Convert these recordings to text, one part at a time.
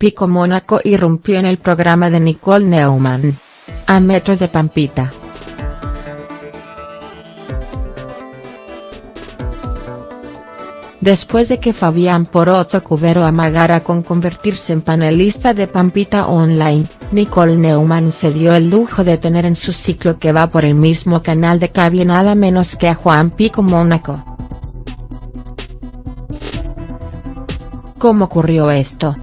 Pico Mónaco irrumpió en el programa de Nicole Neumann. A metros de Pampita. Después de que Fabián Poroto Cubero amagara con convertirse en panelista de Pampita Online, Nicole Neumann se dio el lujo de tener en su ciclo que va por el mismo canal de cable nada menos que a Juan Pico Mónaco. ¿Cómo ocurrió esto?.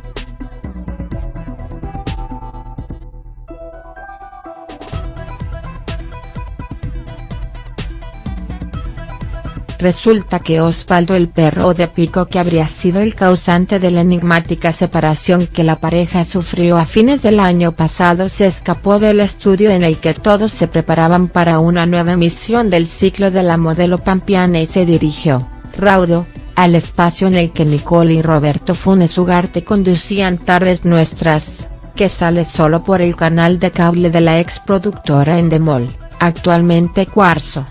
Resulta que Osvaldo el perro de Pico que habría sido el causante de la enigmática separación que la pareja sufrió a fines del año pasado se escapó del estudio en el que todos se preparaban para una nueva emisión del ciclo de la modelo pampiana y se dirigió, raudo, al espacio en el que Nicole y Roberto Funes Ugarte conducían Tardes Nuestras, que sale solo por el canal de cable de la ex productora Endemol, actualmente Cuarzo.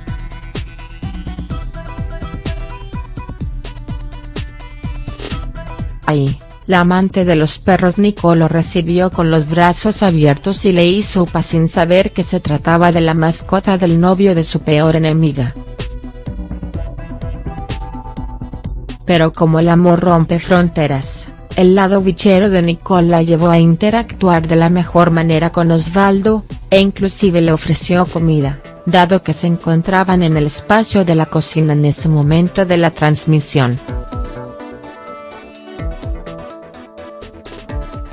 Ahí, la amante de los perros Nicole lo recibió con los brazos abiertos y le hizo upa sin saber que se trataba de la mascota del novio de su peor enemiga. Pero como el amor rompe fronteras, el lado bichero de Nicole la llevó a interactuar de la mejor manera con Osvaldo, e inclusive le ofreció comida, dado que se encontraban en el espacio de la cocina en ese momento de la transmisión.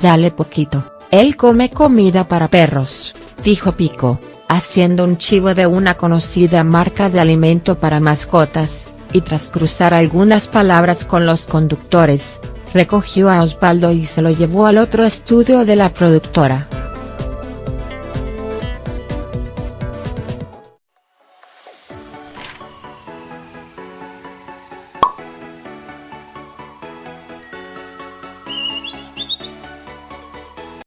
Dale poquito, él come comida para perros, dijo Pico, haciendo un chivo de una conocida marca de alimento para mascotas, y tras cruzar algunas palabras con los conductores, recogió a Osvaldo y se lo llevó al otro estudio de la productora.